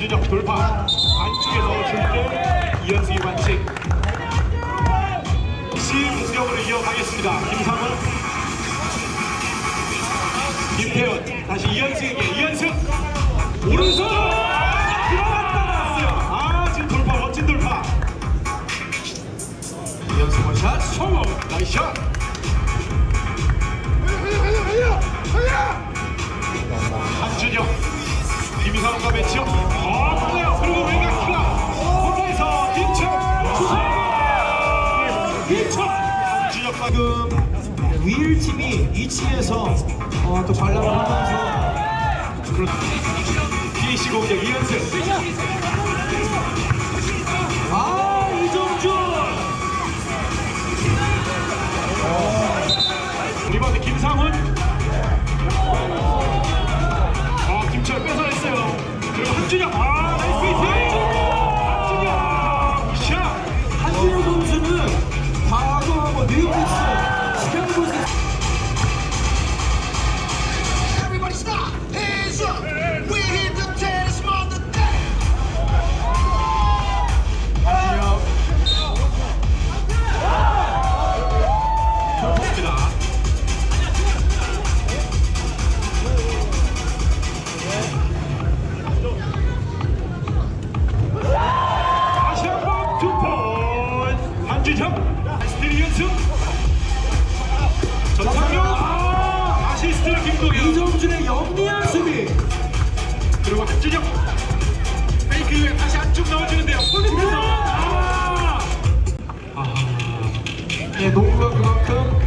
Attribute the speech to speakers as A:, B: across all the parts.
A: 한준혁 돌파. 안쪽에 넣어줄 때 이현승이 반칙 시 공격으로 이어가겠습니다. 김상훈. 김태훈 다시 이현승에게
B: 팀이 2층에서 어, 또 관람을 하면서
A: PC 공격 이현승
B: 이정준의 영리한 수비.
A: 그리고 한준혁 페이크 다시 안쪽 넣어주는데요. 골밑에서. 아.
B: 예, 농구가 그만큼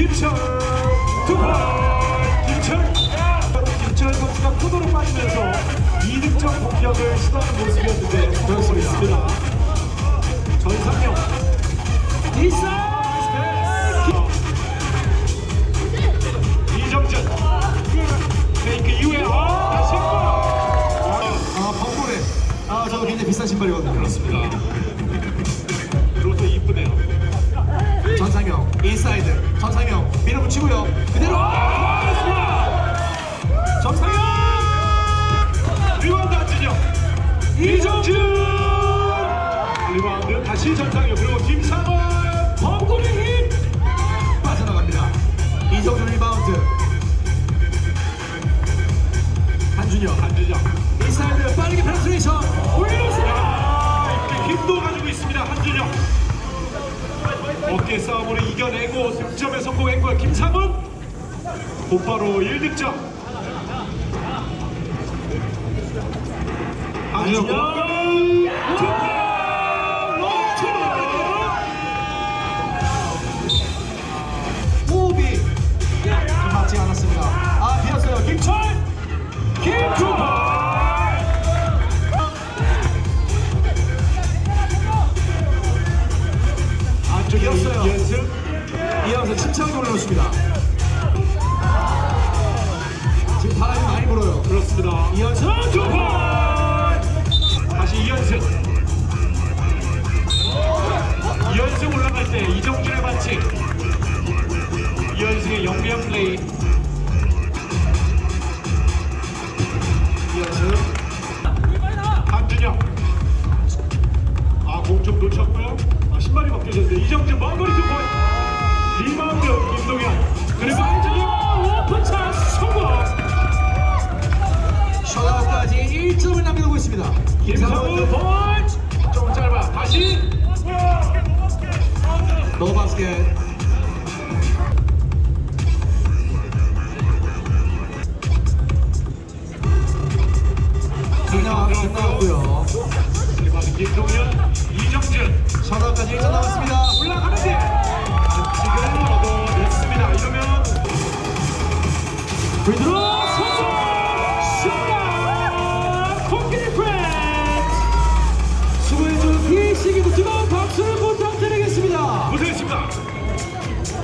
A: 김철 투번 김철. 김철 선수가 코너로 빠지면서 2득점 공격을 시도하는 모습이었는데 그렇습니다. 전상영 이정준. 페이크 이후에 아 한번
B: 아 벙골에. 아 저도 굉장히 비싼 신발이거든요.
A: 그렇습니다
B: 인사이드. 전상영 밀어붙이고요. 그대로
A: 이겨내고 득점에 성공했고요 김상훈! 곧바로 1득점. 한준영 투포 롱투
B: 호흡이 좀 맞지 않았습니다. 아 비었어요. 김철!
A: 김투
B: 이어서 침착하게 올라오십니다. 지금 바람이 많이 불어요.
A: 그렇습니다.
B: 이현승 김상훈.
A: 펀치 좀 짧아. 다시.
B: 노바스켓 끝나- 끝나갔고요.
A: 리바운드 김동현